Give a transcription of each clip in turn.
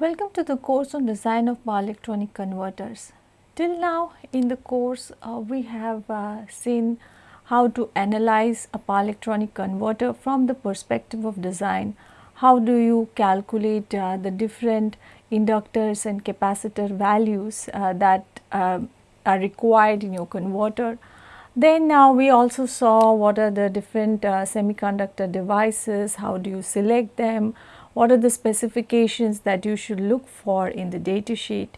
Welcome to the course on design of power electronic converters. Till now in the course uh, we have uh, seen how to analyze a power electronic converter from the perspective of design. How do you calculate uh, the different inductors and capacitor values uh, that uh, are required in your converter. Then now we also saw what are the different uh, semiconductor devices, how do you select them, what are the specifications that you should look for in the data sheet.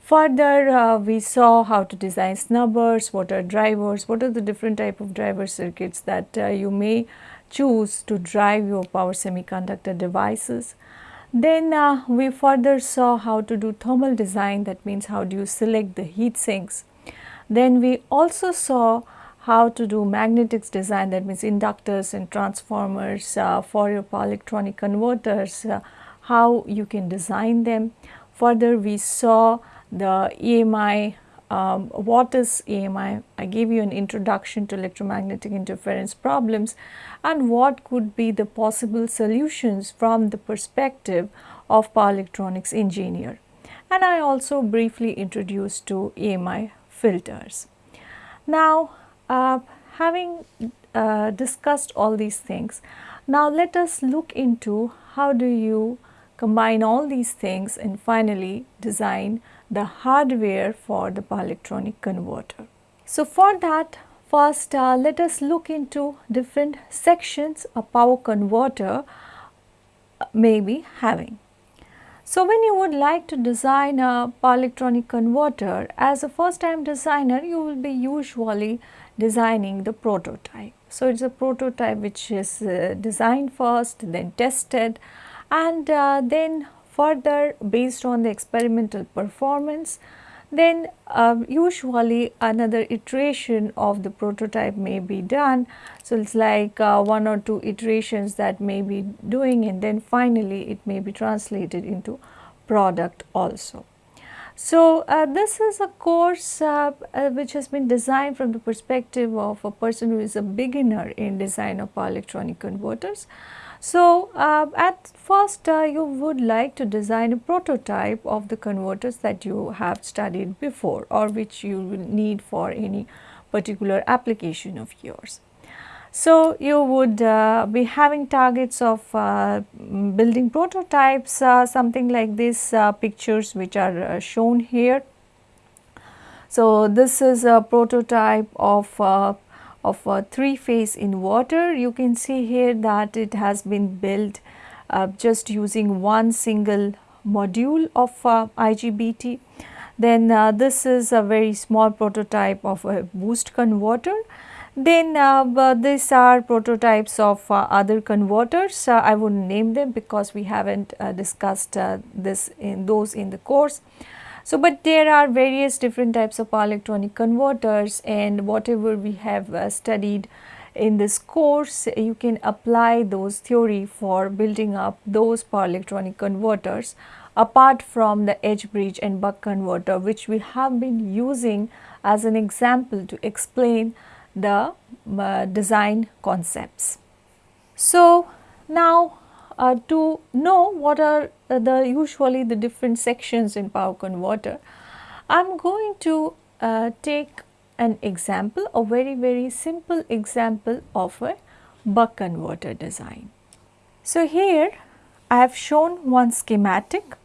Further, uh, we saw how to design snubbers, what are drivers, what are the different type of driver circuits that uh, you may choose to drive your power semiconductor devices. Then uh, we further saw how to do thermal design that means how do you select the heat sinks. Then we also saw how to do magnetics design that means inductors and transformers uh, for your power electronic converters, uh, how you can design them. Further we saw the EMI, um, what is EMI? I gave you an introduction to electromagnetic interference problems and what could be the possible solutions from the perspective of power electronics engineer. And I also briefly introduced to EMI filters. Now, uh, having uh, discussed all these things, now let us look into how do you combine all these things and finally design the hardware for the power electronic converter. So, for that first uh, let us look into different sections a power converter uh, may be having. So, when you would like to design a power electronic converter as a first time designer you will be usually designing the prototype. So, it is a prototype which is uh, designed first then tested and uh, then further based on the experimental performance then uh, usually another iteration of the prototype may be done. So, it is like uh, one or two iterations that may be doing and then finally it may be translated into product also. So, uh, this is a course uh, uh, which has been designed from the perspective of a person who is a beginner in design of power electronic converters. So, uh, at first uh, you would like to design a prototype of the converters that you have studied before or which you will need for any particular application of yours. So, you would uh, be having targets of uh, building prototypes uh, something like these uh, pictures which are uh, shown here. So, this is a prototype of uh, of a three phase inverter. You can see here that it has been built just using one single module of IGBT. Then this is a very small prototype of a boost converter. Then uh, these are prototypes of uh, other converters. Uh, I would not name them because we have not discussed this in those in the course. So, but there are various different types of power electronic converters and whatever we have uh, studied in this course you can apply those theory for building up those power electronic converters apart from the H-bridge and buck converter which we have been using as an example to explain the uh, design concepts. So, now uh, to know what are uh, the usually the different sections in power converter, I am going to uh, take an example, a very very simple example of a buck converter design. So, here I have shown one schematic.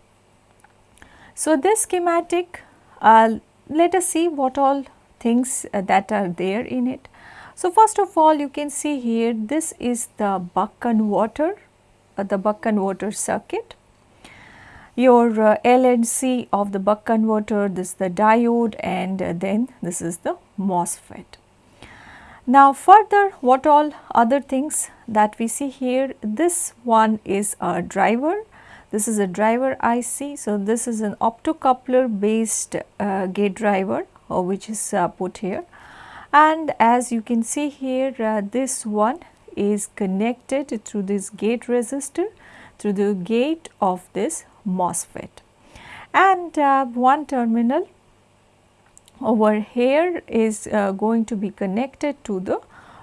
So, this schematic uh, let us see what all things uh, that are there in it. So, first of all you can see here this is the buck converter uh, the buck converter circuit. Your uh, L and C of the buck converter, this is the diode and uh, then this is the MOSFET. Now further what all other things that we see here, this one is a driver, this is a driver IC. So, this is an optocoupler based uh, gate driver uh, which is uh, put here and as you can see here uh, this one is connected through this gate resistor through the gate of this MOSFET. And uh, one terminal over here is uh, going to be connected to the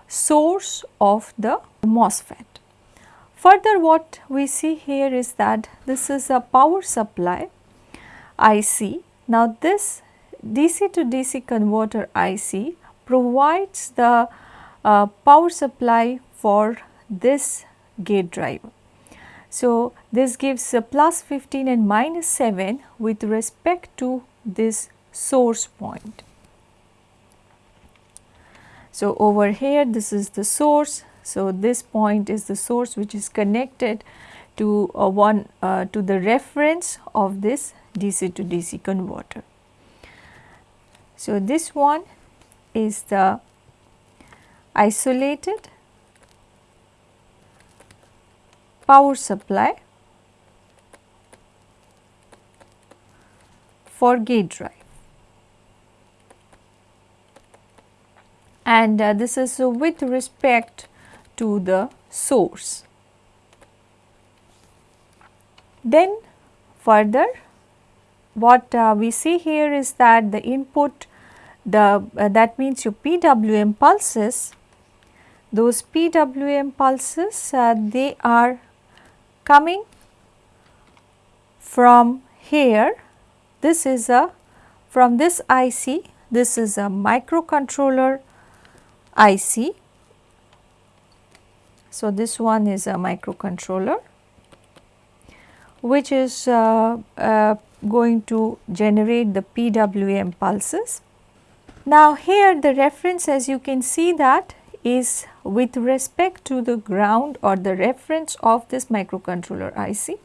source of the MOSFET. further what we see here is that this is a power supply IC. Now this DC to DC converter IC provides the uh, power supply for this gate driver. So, this gives a plus 15 and minus 7 with respect to this source point. So, over here this is the source. So, this point is the source which is connected to uh, one uh, to the reference of this DC to DC converter. So, this one is the isolated power supply for gate drive. And uh, this is uh, with respect to the source. Then further what uh, we see here is that the input the uh, that means your PWM pulses those PWM pulses uh, they are coming from here this is a from this IC this is a microcontroller IC. So, this one is a microcontroller which is uh, uh, going to generate the PWM pulses. Now here the reference as you can see that is with respect to the ground or the reference of this microcontroller IC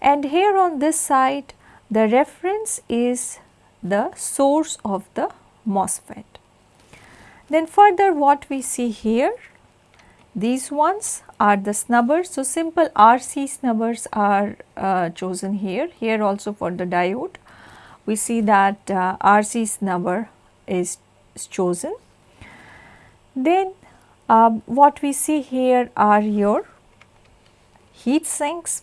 and here on this side the reference is the source of the MOSFET. Then further what we see here these ones are the snubbers. So, simple RC snubbers are uh, chosen here. Here also for the diode, we see that uh, RC snubber is, is chosen. Then uh, what we see here are your heat sinks.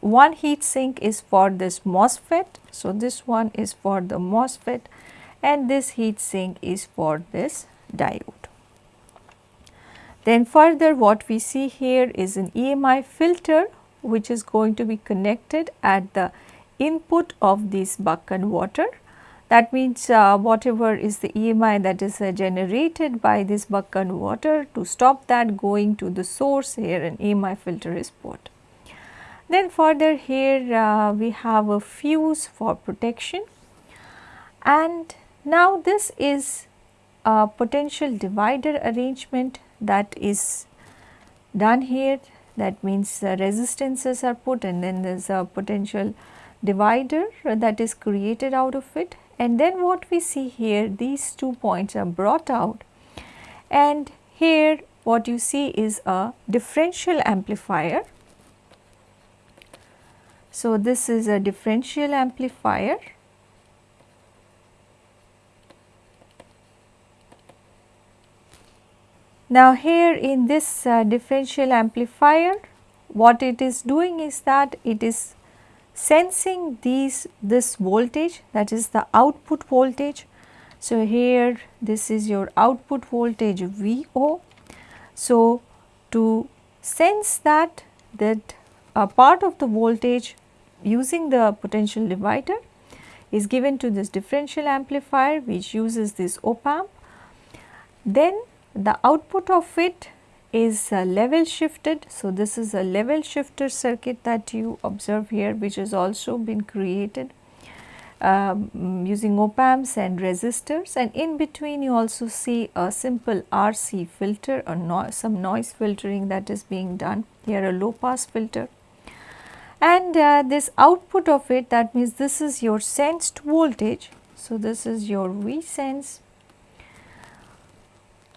One heat sink is for this MOSFET. So, this one is for the MOSFET and this heat sink is for this diode. Then further what we see here is an EMI filter which is going to be connected at the input of this buck converter. That means uh, whatever is the EMI that is uh, generated by this buck converter to stop that going to the source here an EMI filter is put. Then further here uh, we have a fuse for protection and now this is a potential divider arrangement that is done here that means the resistances are put and then there is a potential divider that is created out of it. And then what we see here these two points are brought out. And here what you see is a differential amplifier. So, this is a differential amplifier Now here in this uh, differential amplifier what it is doing is that it is sensing these this voltage that is the output voltage. So here this is your output voltage VO. So to sense that that a part of the voltage using the potential divider is given to this differential amplifier which uses this op amp. Then the output of it is uh, level shifted. So, this is a level shifter circuit that you observe here which has also been created um, using op amps and resistors and in between you also see a simple RC filter or no some noise filtering that is being done here a low pass filter and uh, this output of it that means this is your sensed voltage. So, this is your V sense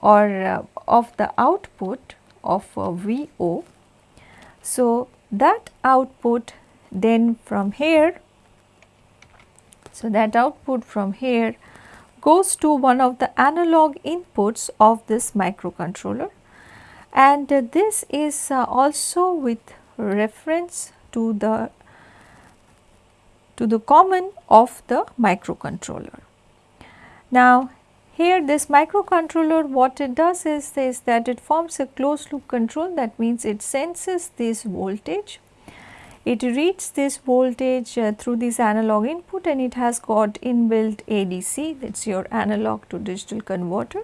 or uh, of the output of VO. So, that output then from here, so that output from here goes to one of the analog inputs of this microcontroller and uh, this is uh, also with reference to the to the common of the microcontroller. Now here this microcontroller what it does is, is that it forms a closed loop control. That means it senses this voltage. It reads this voltage uh, through this analog input and it has got inbuilt ADC that is your analog to digital converter.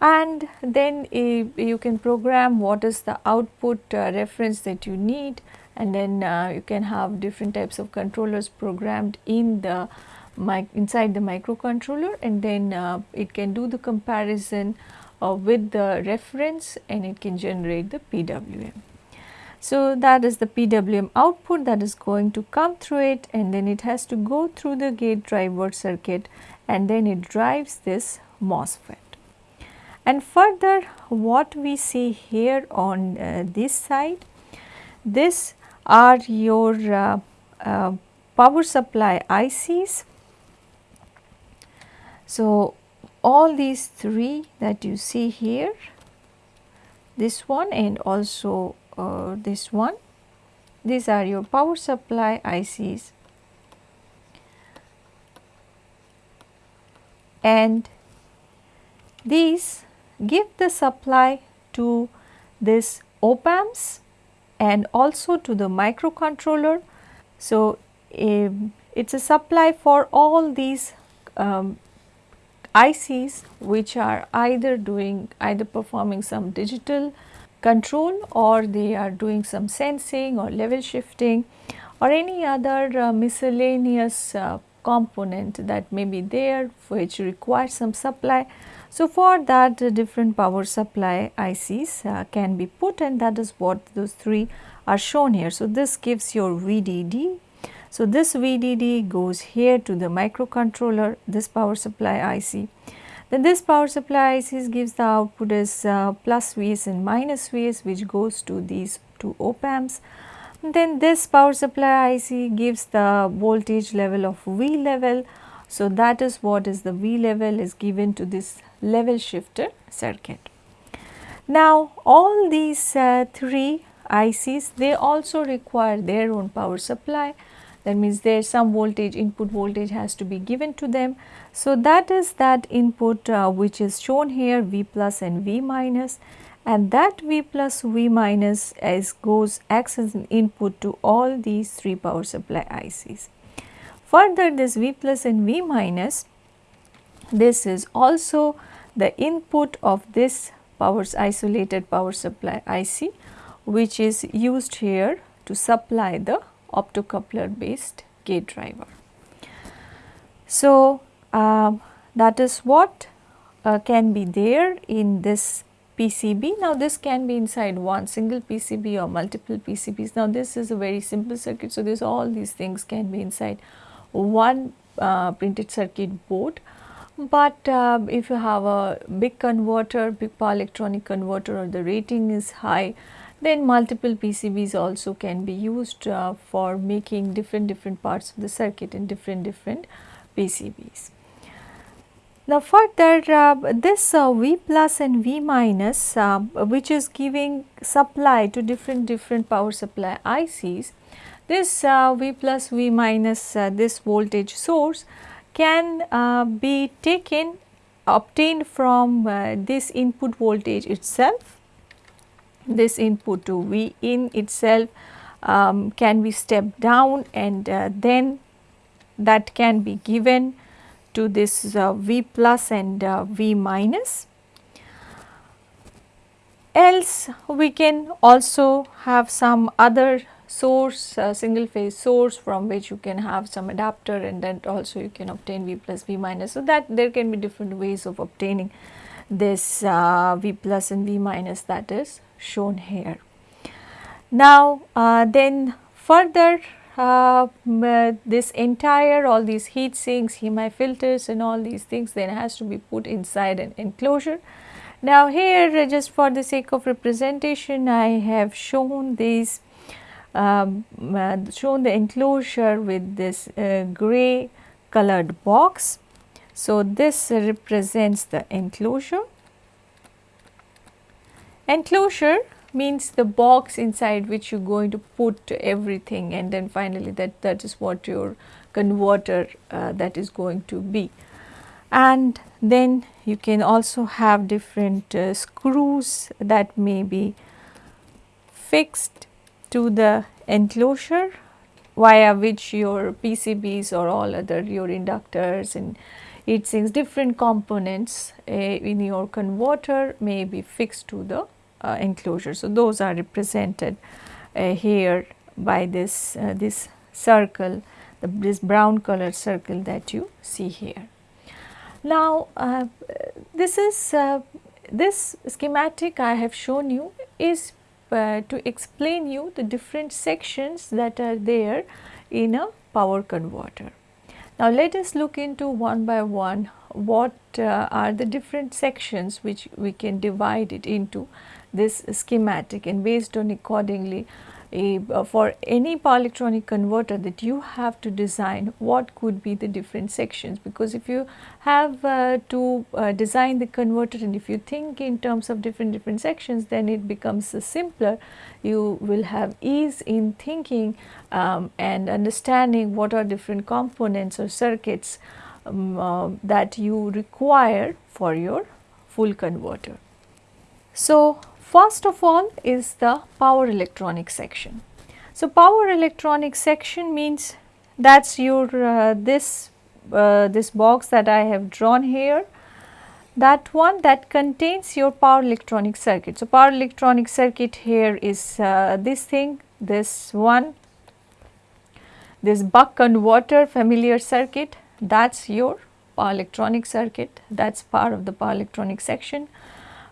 And then uh, you can program what is the output uh, reference that you need. And then uh, you can have different types of controllers programmed in the inside the microcontroller and then uh, it can do the comparison uh, with the reference and it can generate the PWM. So, that is the PWM output that is going to come through it and then it has to go through the gate driver circuit and then it drives this MOSFET. And further what we see here on uh, this side, this are your uh, uh, power supply ICs. So, all these three that you see here, this one and also uh, this one. These are your power supply ICs and these give the supply to this op amps and also to the microcontroller. So, um, it is a supply for all these um, ICs which are either doing either performing some digital control or they are doing some sensing or level shifting or any other uh, miscellaneous uh, component that may be there which requires some supply. So, for that uh, different power supply ICs uh, can be put and that is what those three are shown here. So, this gives your VDD. So, this VDD goes here to the microcontroller this power supply IC then this power supply ICs gives the output as uh, plus Vs and minus Vs which goes to these two op amps. Then this power supply IC gives the voltage level of V level. So, that is what is the V level is given to this level shifter circuit. Now, all these uh, three ICs they also require their own power supply that means there some voltage input voltage has to be given to them. So, that is that input uh, which is shown here V plus and V minus and that V plus V minus as goes acts as an input to all these three power supply ICs. Further this V plus and V minus this is also the input of this powers isolated power supply IC which is used here to supply the optocoupler based gate driver. So, uh, that is what uh, can be there in this PCB. Now, this can be inside one single PCB or multiple PCBs. Now, this is a very simple circuit. So, this all these things can be inside one uh, printed circuit board. But uh, if you have a big converter, big power electronic converter or the rating is high, then multiple PCBs also can be used uh, for making different different parts of the circuit in different different PCBs. Now further uh, this uh, V plus and V minus uh, which is giving supply to different different power supply ICs, this uh, V plus V minus uh, this voltage source can be taken obtained from this input voltage itself this input to V in itself um, can be stepped down and uh, then that can be given to this uh, V plus and uh, V minus. Else we can also have some other source uh, single phase source from which you can have some adapter and then also you can obtain V plus V minus. So, that there can be different ways of obtaining this uh, V plus and V minus that is shown here. Now, uh, then further uh, this entire all these heat sinks, EMI filters and all these things then has to be put inside an enclosure. Now, here just for the sake of representation I have shown these um, uh, shown the enclosure with this uh, gray colored box. So, this represents the enclosure Enclosure means the box inside which you are going to put everything and then finally that, that is what your converter uh, that is going to be. and then you can also have different uh, screws that may be fixed to the enclosure via which your PCBs or all other your inductors and heat sinks different components uh, in your converter may be fixed to the enclosure. So, those are represented uh, here by this uh, this circle the, this brown color circle that you see here. Now, uh, this is uh, this schematic I have shown you is uh, to explain you the different sections that are there in a power converter. Now, let us look into one by one what uh, are the different sections which we can divide it into this schematic and based on accordingly a, uh, for any power electronic converter that you have to design what could be the different sections because if you have uh, to uh, design the converter and if you think in terms of different different sections then it becomes uh, simpler you will have ease in thinking um, and understanding what are different components or circuits um, uh, that you require for your full converter. So, First of all is the power electronic section. So, power electronic section means that is your uh, this uh, this box that I have drawn here that one that contains your power electronic circuit. So, power electronic circuit here is uh, this thing this one this buck converter familiar circuit that is your power electronic circuit that is part of the power electronic section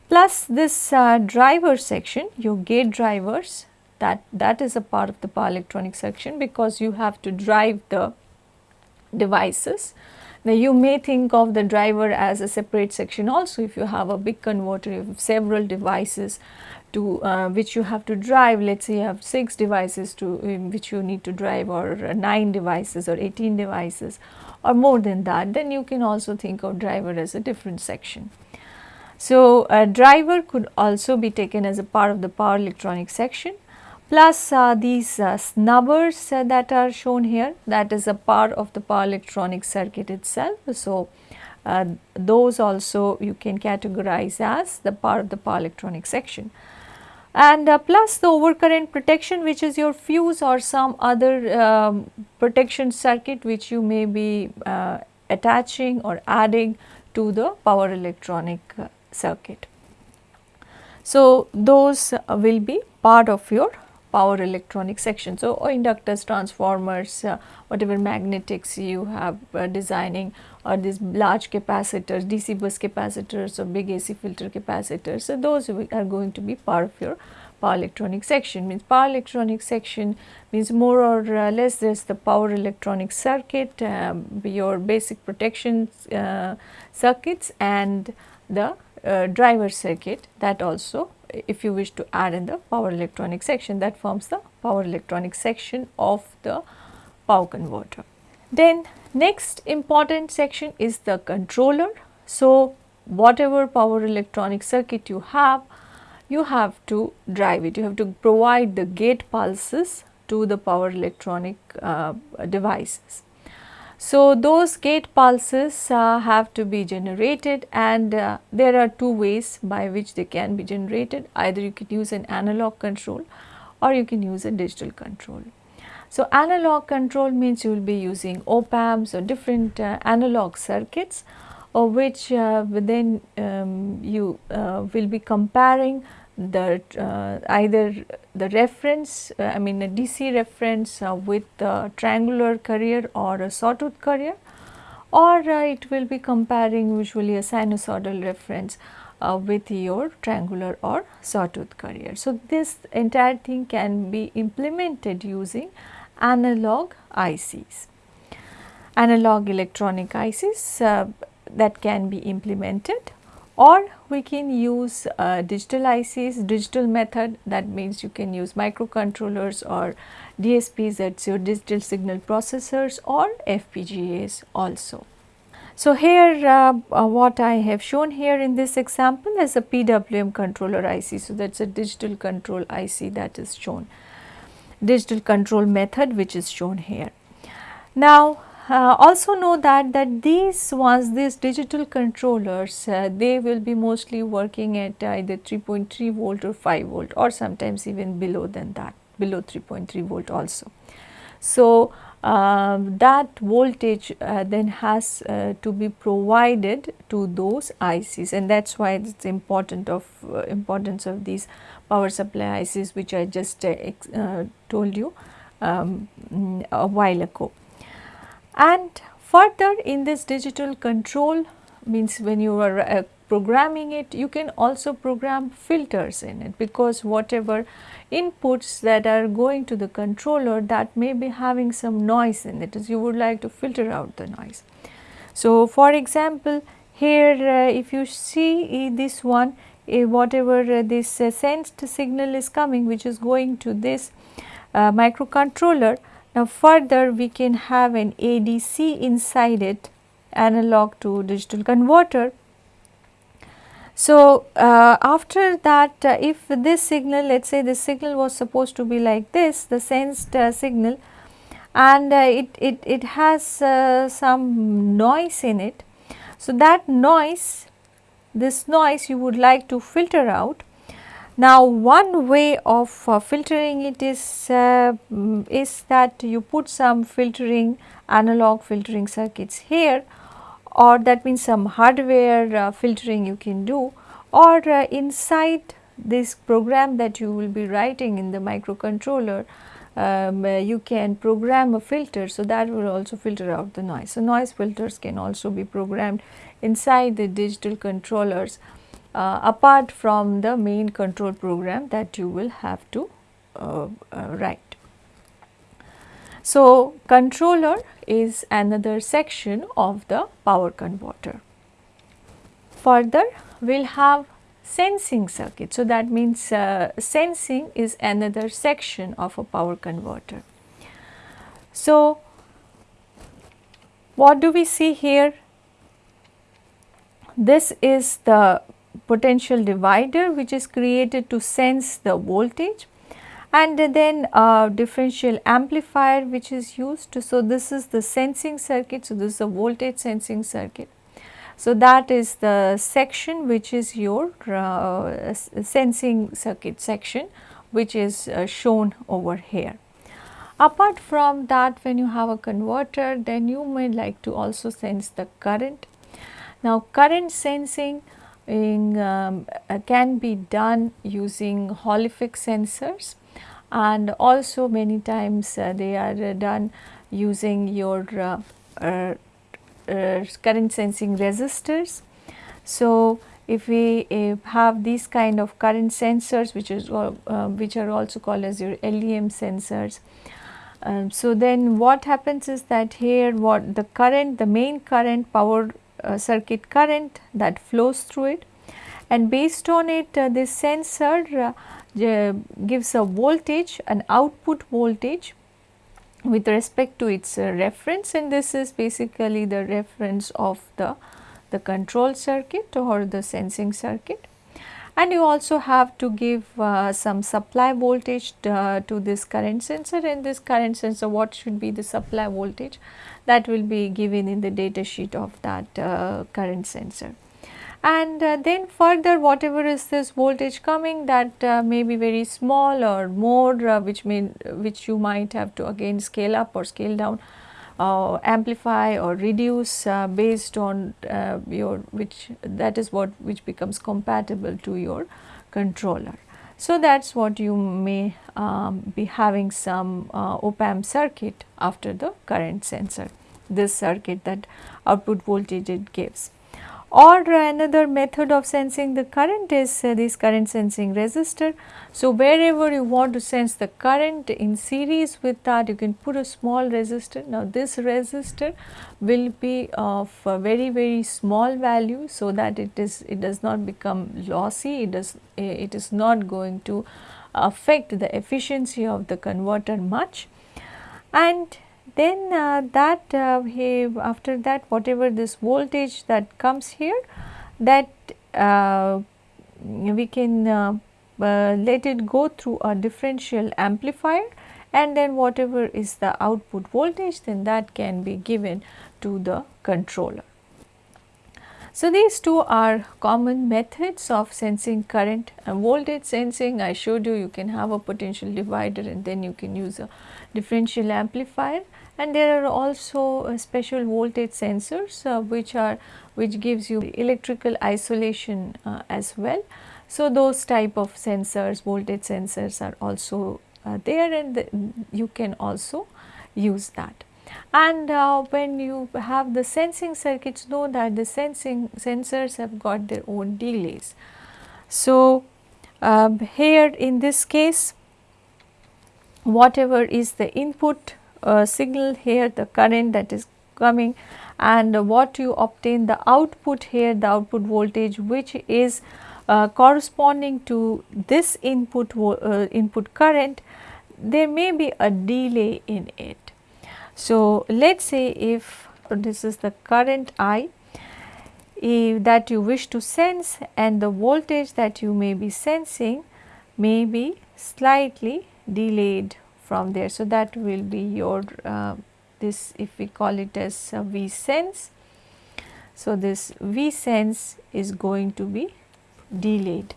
plus this uh, driver section your gate drivers that that is a part of the power electronic section because you have to drive the devices. Now you may think of the driver as a separate section also if you have a big converter have several devices to uh, which you have to drive let us say you have 6 devices to which you need to drive or 9 devices or 18 devices or more than that then you can also think of driver as a different section. So, a driver could also be taken as a part of the power electronic section plus uh, these uh, snubbers uh, that are shown here that is a part of the power electronic circuit itself. So, uh, those also you can categorize as the part of the power electronic section and uh, plus the overcurrent protection which is your fuse or some other um, protection circuit which you may be uh, attaching or adding to the power electronic circuit. So, those will be part of your power electronic section. So, inductors, transformers, uh, whatever magnetics you have uh, designing or these large capacitors, DC bus capacitors or big AC filter capacitors. So, those are going to be part of your power electronic section means power electronic section means more or uh, less there is the power electronic circuit, um, your basic protection uh, circuits and the uh, driver circuit that also if you wish to add in the power electronic section that forms the power electronic section of the power converter. Then next important section is the controller. So, whatever power electronic circuit you have, you have to drive it, you have to provide the gate pulses to the power electronic uh, devices. So, those gate pulses uh, have to be generated and uh, there are two ways by which they can be generated either you can use an analog control or you can use a digital control. So, analog control means you will be using op amps or different uh, analog circuits of which uh, then um, you uh, will be comparing the uh, either the reference uh, I mean a DC reference uh, with the triangular carrier or a sawtooth carrier or uh, it will be comparing usually a sinusoidal reference uh, with your triangular or sawtooth carrier. So, this entire thing can be implemented using analog ICs, analog electronic ICs uh, that can be implemented or we can use uh, digital ICs, digital method that means you can use microcontrollers or DSPs that is your digital signal processors or FPGAs also. So, here uh, uh, what I have shown here in this example is a PWM controller IC. So, that is a digital control IC that is shown, digital control method which is shown here. Now, uh, also know that that these ones these digital controllers uh, they will be mostly working at either 3.3 volt or 5 volt or sometimes even below than that below 3.3 volt also. So, um, that voltage uh, then has uh, to be provided to those ICs and that is why it is important of uh, importance of these power supply ICs which I just uh, uh, told you um, a while ago. And further in this digital control means when you are uh, programming it you can also program filters in it because whatever inputs that are going to the controller that may be having some noise in it as you would like to filter out the noise. So, for example, here uh, if you see this one uh, whatever this uh, sensed signal is coming which is going to this uh, microcontroller. Now, further we can have an ADC inside it analog to digital converter so, uh, after that uh, if this signal let us say this signal was supposed to be like this the sensed uh, signal and uh, it, it, it has uh, some noise in it. So, that noise this noise you would like to filter out. Now, one way of uh, filtering it is, mm, is that you put some filtering analog filtering circuits here or that means some hardware uh, filtering you can do or uh, inside this program that you will be writing in the microcontroller um, uh, you can program a filter so that will also filter out the noise. So, noise filters can also be programmed inside the digital controllers uh, apart from the main control program that you will have to uh, uh, write. So, controller is another section of the power converter. Further, we will have sensing circuit. So, that means uh, sensing is another section of a power converter. So, what do we see here? This is the potential divider which is created to sense the voltage and then a differential amplifier which is used. So, this is the sensing circuit. So, this is a voltage sensing circuit. So, that is the section which is your uh, sensing circuit section which is uh, shown over here. Apart from that when you have a converter then you may like to also sense the current. Now, current sensing in, um, uh, can be done using effect sensors and also many times uh, they are uh, done using your uh, uh, uh, current sensing resistors. So, if we have these kind of current sensors which is which are also called as your LEM sensors. Um, so, then what happens is that here what the current the main current power circuit current that flows through it and based on it this sensor gives a voltage an output voltage with respect to its uh, reference and this is basically the reference of the, the control circuit or the sensing circuit. And you also have to give uh, some supply voltage uh, to this current sensor. And this current sensor what should be the supply voltage that will be given in the data sheet of that uh, current sensor? And uh, then further whatever is this voltage coming that uh, may be very small or more uh, which may which you might have to again scale up or scale down uh, amplify or reduce uh, based on uh, your which that is what which becomes compatible to your controller. So, that is what you may um, be having some op amp circuit after the current sensor this circuit that output voltage it gives. Or another method of sensing the current is uh, this current sensing resistor. So, wherever you want to sense the current in series with that you can put a small resistor. Now, this resistor will be of very very small value so that it is it does not become lossy it does it is not going to affect the efficiency of the converter much and then uh, that uh, he after that whatever this voltage that comes here that uh, we can uh, uh, let it go through a differential amplifier and then whatever is the output voltage then that can be given to the controller. So, these two are common methods of sensing current and voltage sensing. I showed you you can have a potential divider and then you can use a differential amplifier and there are also uh, special voltage sensors uh, which are which gives you electrical isolation uh, as well. So, those type of sensors voltage sensors are also uh, there and the, you can also use that and uh, when you have the sensing circuits know that the sensing sensors have got their own delays. So, um, here in this case whatever is the input uh, signal here the current that is coming and what you obtain the output here the output voltage which is uh, corresponding to this input uh, input current there may be a delay in it so, let us say if this is the current I that you wish to sense and the voltage that you may be sensing may be slightly delayed from there. So, that will be your uh, this if we call it as V sense. So, this V sense is going to be delayed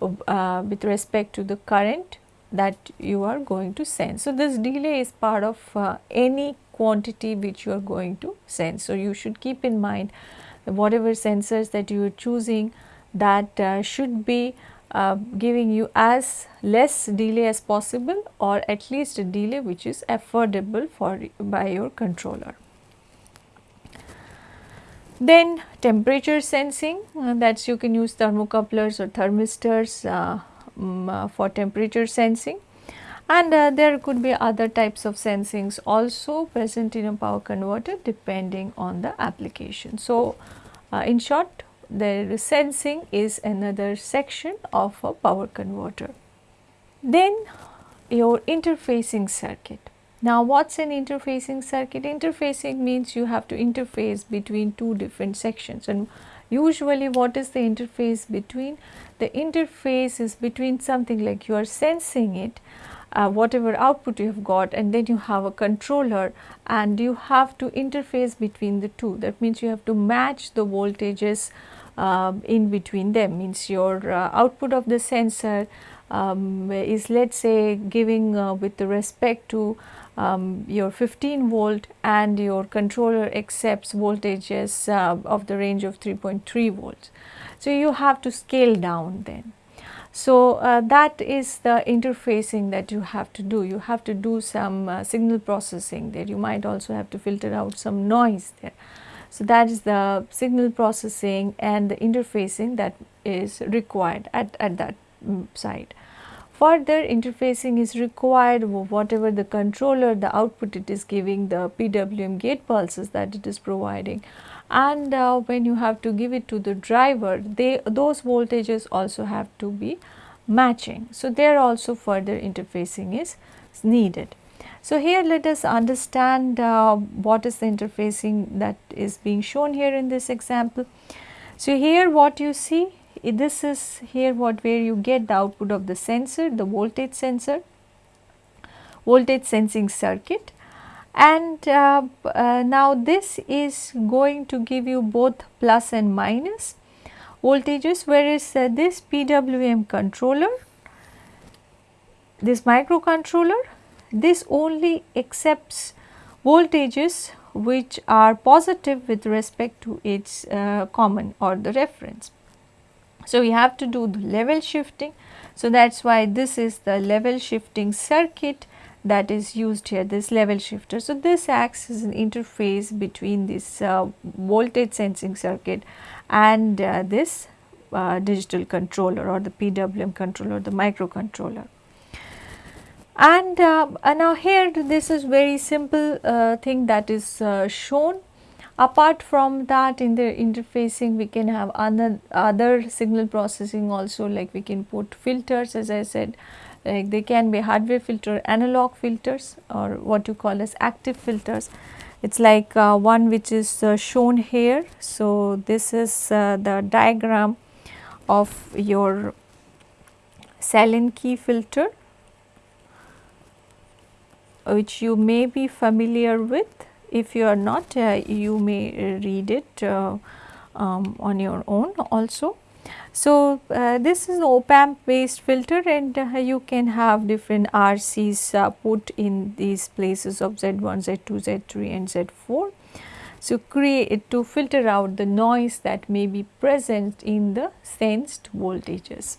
uh, with respect to the current that you are going to send. So, this delay is part of uh, any quantity which you are going to send. So, you should keep in mind whatever sensors that you are choosing that uh, should be uh, giving you as less delay as possible or at least a delay which is affordable for by your controller. Then temperature sensing uh, that you can use thermocouplers or thermistors um, for temperature sensing and uh, there could be other types of sensings also present in a power converter depending on the application. So, uh, in short the sensing is another section of a power converter. Then your interfacing circuit. Now, what is an interfacing circuit? Interfacing means you have to interface between two different sections and usually what is the interface between? The interface is between something like you are sensing it uh, whatever output you have got and then you have a controller and you have to interface between the two that means you have to match the voltages uh, in between them means your uh, output of the sensor um, is let us say giving uh, with respect to um, your 15 volt and your controller accepts voltages uh, of the range of 3.3 volts. So, you have to scale down then so, uh, that is the interfacing that you have to do. You have to do some uh, signal processing there. You might also have to filter out some noise there. So, that is the signal processing and the interfacing that is required at, at that um, side. Further interfacing is required whatever the controller, the output it is giving, the PWM gate pulses that it is providing and uh, when you have to give it to the driver they those voltages also have to be matching. So, there also further interfacing is needed. So, here let us understand uh, what is the interfacing that is being shown here in this example. So, here what you see this is here what where you get the output of the sensor the voltage sensor voltage sensing circuit and uh, uh, now this is going to give you both plus and minus voltages whereas uh, this PWM controller this microcontroller this only accepts voltages which are positive with respect to its uh, common or the reference. So, we have to do the level shifting. So, that is why this is the level shifting circuit that is used here this level shifter. So, this acts as an interface between this uh, voltage sensing circuit and uh, this uh, digital controller or the PWM controller the microcontroller. And uh, now here this is very simple uh, thing that is uh, shown apart from that in the interfacing we can have other, other signal processing also like we can put filters as I said like they can be hardware filter analog filters or what you call as active filters it is like uh, one which is uh, shown here. So, this is uh, the diagram of your Sallen-Key filter which you may be familiar with. If you are not, uh, you may read it uh, um, on your own also. So, uh, this is op amp based filter and uh, you can have different RCs uh, put in these places of Z1, Z2, Z3 and Z4. So, create to filter out the noise that may be present in the sensed voltages.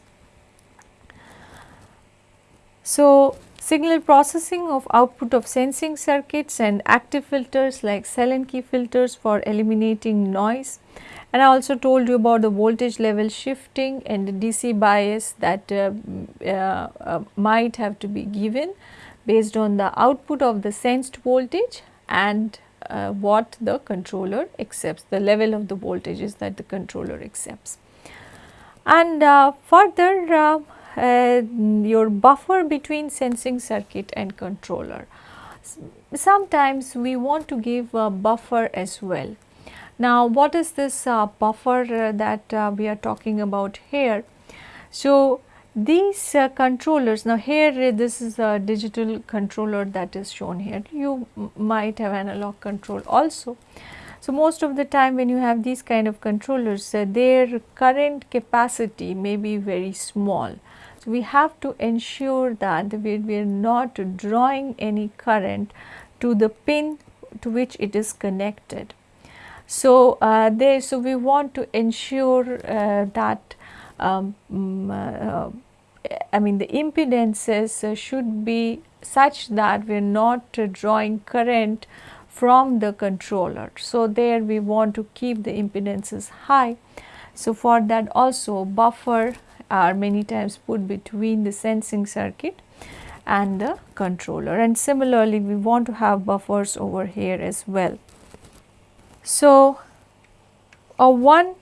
So, signal processing of output of sensing circuits and active filters like Sallen-Key filters for eliminating noise and I also told you about the voltage level shifting and the DC bias that uh, uh, uh, might have to be given based on the output of the sensed voltage and uh, what the controller accepts, the level of the voltages that the controller accepts. And uh, further uh, uh, your buffer between sensing circuit and controller. Sometimes we want to give a buffer as well. Now, what is this uh, buffer uh, that uh, we are talking about here? So, these uh, controllers now here this is a digital controller that is shown here you might have analog control also so most of the time when you have these kind of controllers uh, their current capacity may be very small so, we have to ensure that we, we are not drawing any current to the pin to which it is connected. So, uh, there so we want to ensure uh, that um, mm, uh, I mean the impedances should be such that we are not drawing current from the controller. So, there we want to keep the impedances high. So, for that also buffer are many times put between the sensing circuit and the controller and similarly we want to have buffers over here as well. So, a one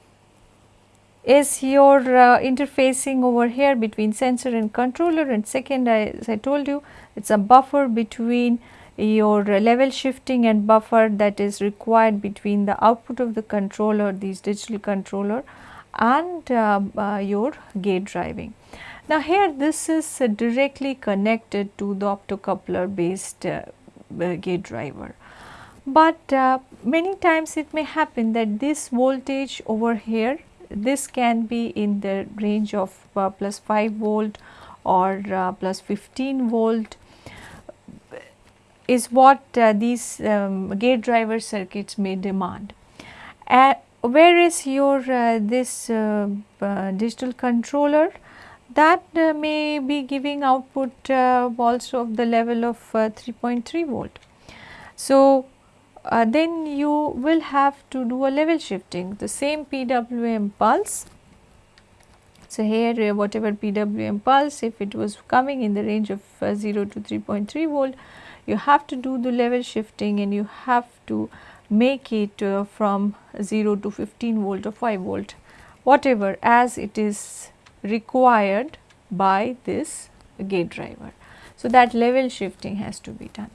is your uh, interfacing over here between sensor and controller and second as I told you it is a buffer between your level shifting and buffer that is required between the output of the controller these digital controller and uh, uh, your gate driving. Now, here this is uh, directly connected to the optocoupler based uh, uh, gate driver, but uh, many times it may happen that this voltage over here this can be in the range of plus 5 volt or plus 15 volt is what these um, gate driver circuits may demand where is your uh, this uh, uh, digital controller that uh, may be giving output uh, also of the level of uh, 3.3 volt. So, then you will have to do a level shifting the same PWM pulse. So, here whatever PWM pulse if it was coming in the range of 0 to 3.3 volt you have to do the level shifting and you have to make it uh, from 0 to 15 volt or 5 volt whatever as it is required by this gate driver. So, that level shifting has to be done.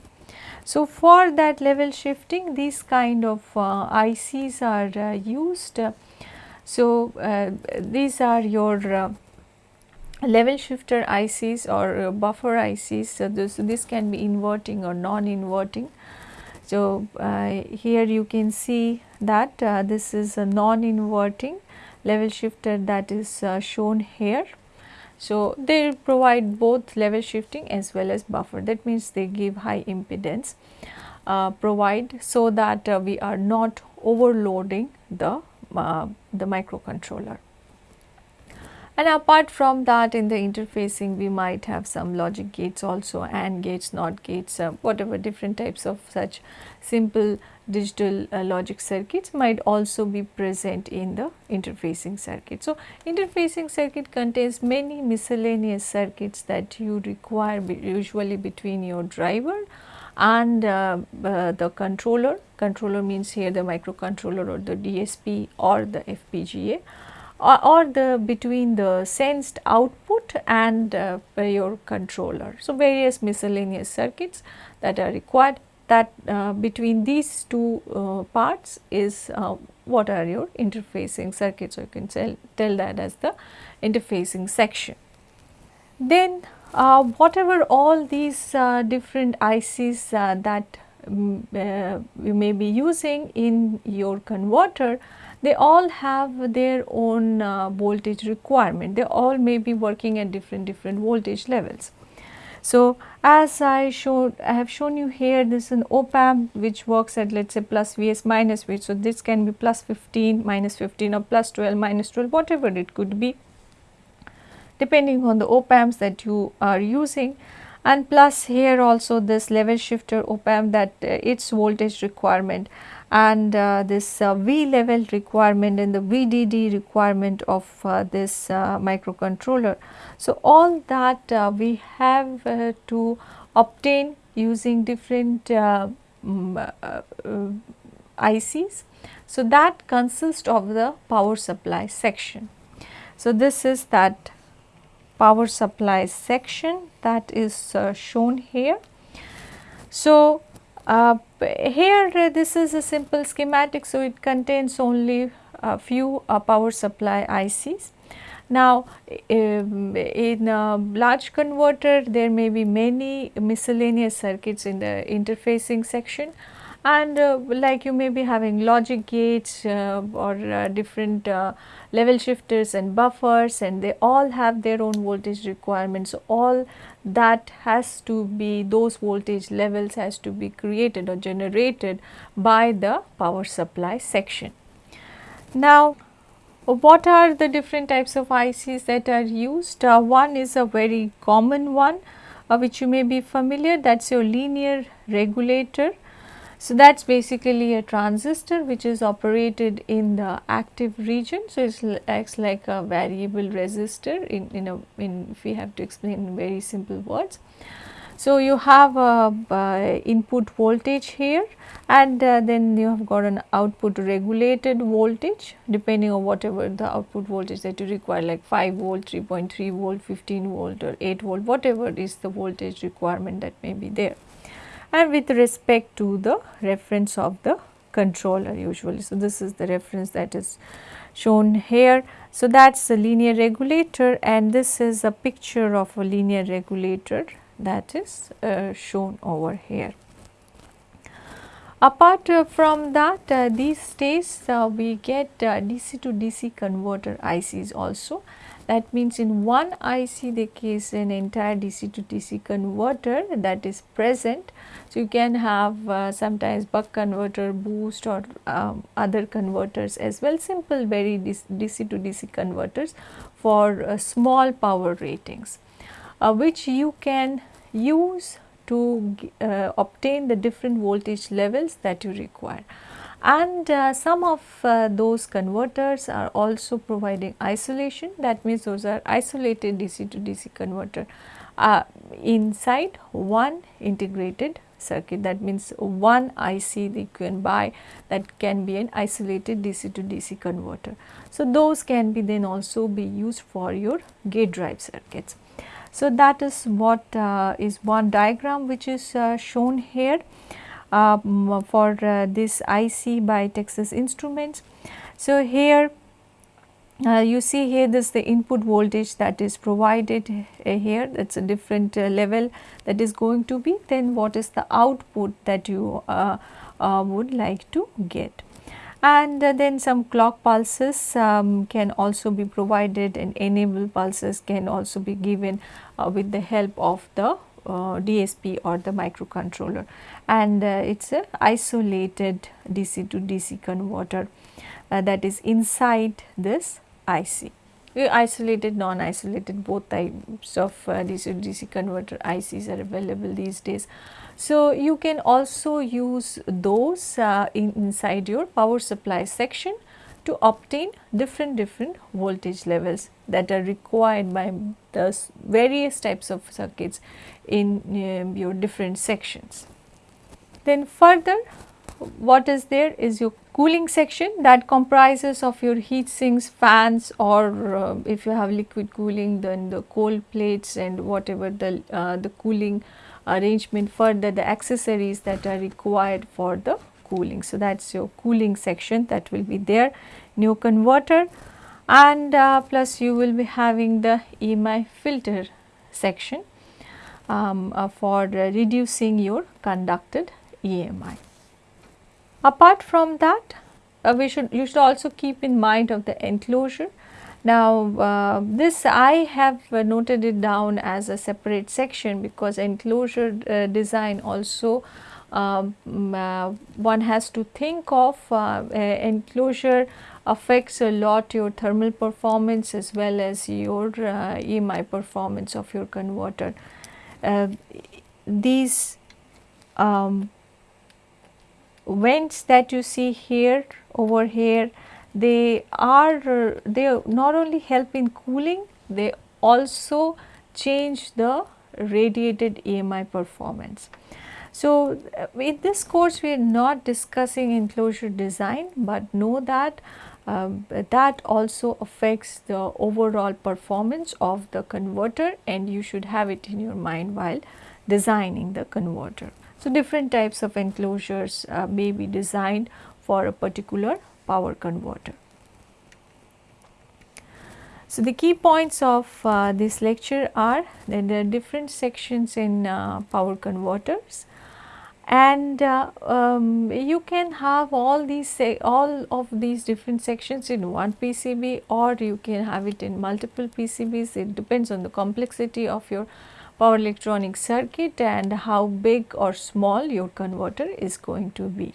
So, for that level shifting these kind of uh, ICs are uh, used. So, uh, these are your uh, level shifter ICs or uh, buffer ICs. So, this, this can be inverting or non-inverting. So, uh, here you can see that uh, this is a non-inverting level shifter that is uh, shown here. So, they provide both level shifting as well as buffer that means they give high impedance uh, provide so that uh, we are not overloading the, uh, the microcontroller. And apart from that in the interfacing we might have some logic gates also AND gates, NOT gates, uh, whatever different types of such simple digital uh, logic circuits might also be present in the interfacing circuit. So, interfacing circuit contains many miscellaneous circuits that you require be usually between your driver and uh, uh, the controller. Controller means here the microcontroller or the DSP or the FPGA or, or the between the sensed output and uh, your controller. So, various miscellaneous circuits that are required that uh, between these two uh, parts is uh, what are your interfacing circuits. So, you can tell, tell that as the interfacing section. Then uh, whatever all these uh, different ICs that um, you may be using in your converter, they all have their own uh, voltage requirement. They all may be working at different different voltage levels. So, as I showed I have shown you here this is an op amp which works at let us say plus Vs minus V. So, this can be plus 15 minus 15 or plus 12 minus 12 whatever it could be depending on the op amps that you are using and plus here also this level shifter op amp that uh, its voltage requirement and uh, this uh, V level requirement and the VDD requirement of uh, this uh, microcontroller. So, all that uh, we have uh, to obtain using different mm, ICs. So, that consists of the power supply section. So, this is that power supply section that is shown here. So, uh, here uh, this is a simple schematic, so it contains only a few uh, power supply ICs. Now, um, in a large converter there may be many miscellaneous circuits in the interfacing section and uh, like you may be having logic gates uh, or uh, different uh, level shifters and buffers and they all have their own voltage requirements. So, all that has to be those voltage levels has to be created or generated by the power supply section. Now, what are the different types of ICs that are used? Uh, one is a very common one uh, which you may be familiar that is your linear regulator so, that is basically a transistor which is operated in the active region. So, it acts like a variable resistor in, in a in if we have to explain in very simple words. So, you have a input voltage here and uh, then you have got an output regulated voltage depending on whatever the output voltage that you require like 5 volt, 3.3 volt, 15 volt or 8 volt whatever is the voltage requirement that may be there and with respect to the reference of the controller usually. So, this is the reference that is shown here. So, that is the linear regulator and this is a picture of a linear regulator that is uh, shown over here. Apart uh, from that uh, these days uh, we get uh, DC to DC converter ICs also that means in one IC there is an entire DC to DC converter that is present. So, you can have uh, sometimes buck converter, boost or um, other converters as well simple very DC to DC converters for uh, small power ratings uh, which you can use to uh, obtain the different voltage levels that you require and uh, some of uh, those converters are also providing isolation that means those are isolated DC to DC converter uh, inside one integrated circuit that means one IC that you can buy that can be an isolated DC to DC converter. So, those can be then also be used for your gate drive circuits. So, that is what uh, is one diagram which is uh, shown here um, for uh, this IC by Texas Instruments. So, here uh, you see here this the input voltage that is provided uh, here that is a different uh, level that is going to be then what is the output that you uh, uh, would like to get. And then some clock pulses um, can also be provided and enable pulses can also be given with the help of the DSP or the microcontroller and uh, it is a isolated DC to DC converter uh, that is inside this IC. Isolated, non-isolated both types of uh, DC to DC converter ICs are available these days. So, you can also use those uh, in, inside your power supply section to obtain different different voltage levels that are required by the various types of circuits in uh, your different sections. Then further what is there is your cooling section that comprises of your heat sinks, fans or uh, if you have liquid cooling then the cold plates and whatever the, uh, the cooling arrangement further the accessories that are required for the cooling. So, that is your cooling section that will be there new converter and uh, plus you will be having the EMI filter section um, uh, for uh, reducing your conducted EMI. Apart from that, uh, we should you should also keep in mind of the enclosure. Now, uh, this I have uh, noted it down as a separate section because enclosure design also one has to think of uh, enclosure affects a lot your thermal performance as well as your EMI performance of your converter. these um, vents that you see here over here they are they not only help in cooling they also change the radiated EMI performance. So, uh, in this course we are not discussing enclosure design, but know that um, that also affects the overall performance of the converter and you should have it in your mind while designing the converter. So, different types of enclosures uh, may be designed for a particular power converter. So, the key points of uh, this lecture are that there are different sections in uh, power converters and uh, um, you can have all these all of these different sections in one PCB or you can have it in multiple PCBs it depends on the complexity of your power electronic circuit and how big or small your converter is going to be.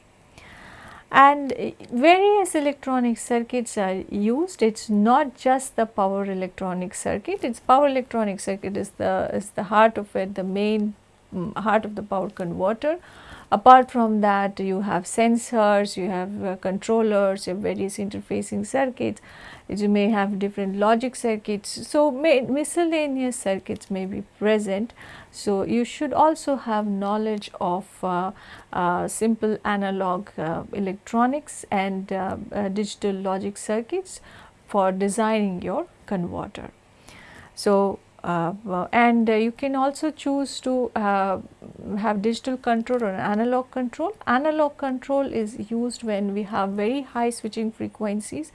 And various electronic circuits are used, it is not just the power electronic circuit, its power electronic circuit is the, is the heart of it, the main um, heart of the power converter. Apart from that you have sensors, you have uh, controllers, you have various interfacing circuits you may have different logic circuits. So, may, miscellaneous circuits may be present. So, you should also have knowledge of uh, uh, simple analog uh, electronics and uh, uh, digital logic circuits for designing your converter. So, and you can also choose to have digital control or analog control. Analog control is used when we have very high switching frequencies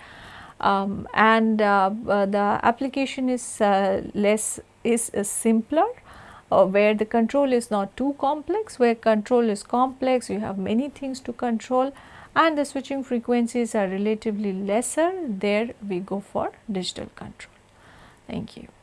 um, and uh, uh, the application is uh, less is simpler uh, where the control is not too complex where control is complex you have many things to control and the switching frequencies are relatively lesser there we go for digital control. Thank you.